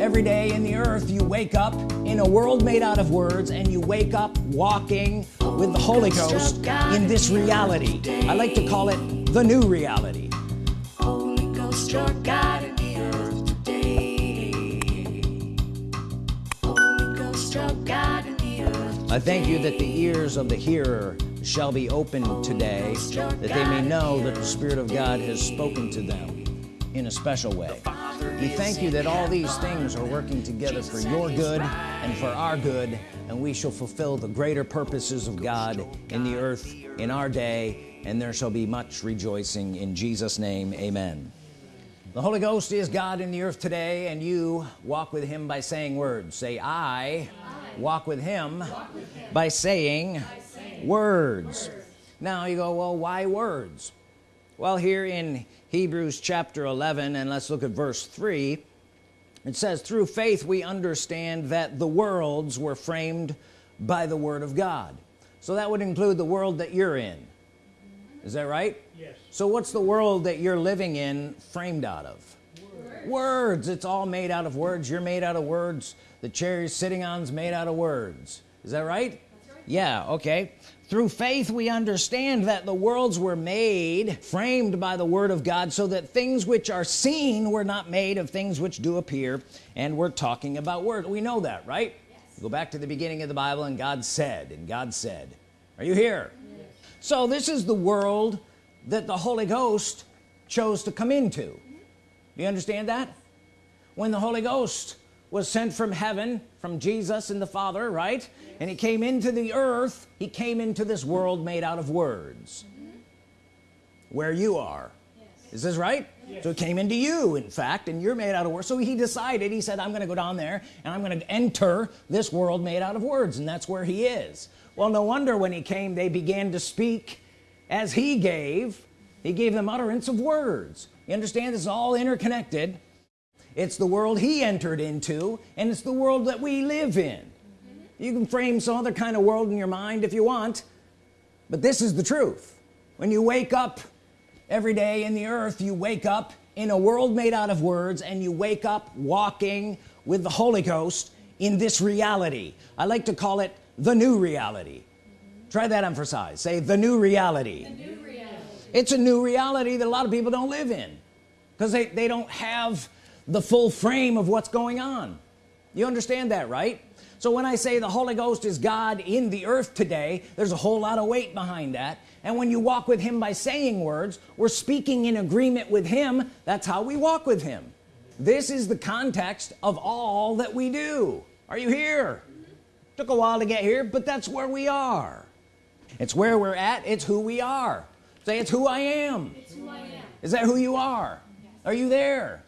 every day in the earth you wake up in a world made out of words and you wake up walking with the Holy Ghost in this reality. I like to call it the new reality. Holy Ghost your God in the earth today. Holy Ghost your God in the earth I thank you that the ears of the hearer shall be opened today that they may know that the Spirit of God has spoken to them in a special way we thank you that all these things are working together for your good and for our good and we shall fulfill the greater purposes of God in the earth in our day and there shall be much rejoicing in Jesus name. Amen. The Holy Ghost is God in the earth today and you walk with him by saying words. Say I walk with him by saying words. Now you go well why words? Well here in Hebrews chapter 11 and let's look at verse 3 it says through faith we understand that the worlds were framed by the Word of God. So that would include the world that you're in. Is that right? Yes. So what's the world that you're living in framed out of? Words, words. it's all made out of words. You're made out of words. The chair you're sitting on is made out of words. Is that right, right. Yeah okay. Through faith we understand that the worlds were made framed by the Word of God so that things which are seen were not made of things which do appear and we're talking about Word. We know that right? Yes. go back to the beginning of the Bible and God said and God said. Are you here? Yes. so this is the world that the Holy Ghost chose to come into. Do you understand that? When the Holy Ghost was sent from heaven from Jesus and the Father right yes. and he came into the earth he came into this world made out of words mm -hmm. where you are yes. is this right yes. so it came into you in fact and you're made out of words so he decided he said I'm gonna go down there and I'm gonna enter this world made out of words and that's where he is well no wonder when he came they began to speak as he gave he gave them utterance of words you understand this is all interconnected it's the world he entered into and it's the world that we live in mm -hmm. you can frame some other kind of world in your mind if you want but this is the truth when you wake up every day in the earth you wake up in a world made out of words and you wake up walking with the Holy Ghost in this reality I like to call it the new reality mm -hmm. try that emphasize say the new reality. the new reality it's a new reality that a lot of people don't live in because they, they don't have the full frame of what's going on. You understand that right? So when I say the Holy Ghost is God in the earth today there's a whole lot of weight behind that. And when you walk with him by saying words we're speaking in agreement with him. That's how we walk with him. This is the context of all that we do. Are you here? Took a while to get here but that's where we are. It's where we're at. It's who we are. Say it's who I am, who I am. is that who you are? Yes. are you there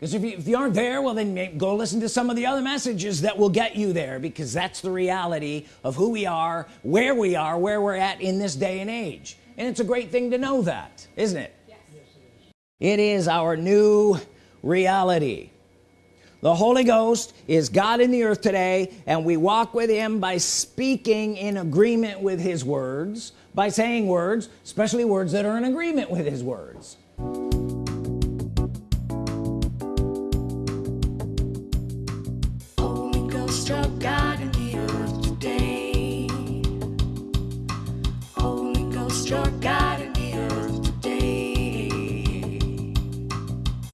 because if you, if you aren't there well then go listen to some of the other messages that will get you there because that's the reality of who we are where we are where we're at in this day and age and it's a great thing to know that isn't it yes. yes it, is. it is our new reality the Holy Ghost is God in the earth today and we walk with him by speaking in agreement with his words by saying words especially words that are in agreement with his words your God in the earth today. Holy Ghost, your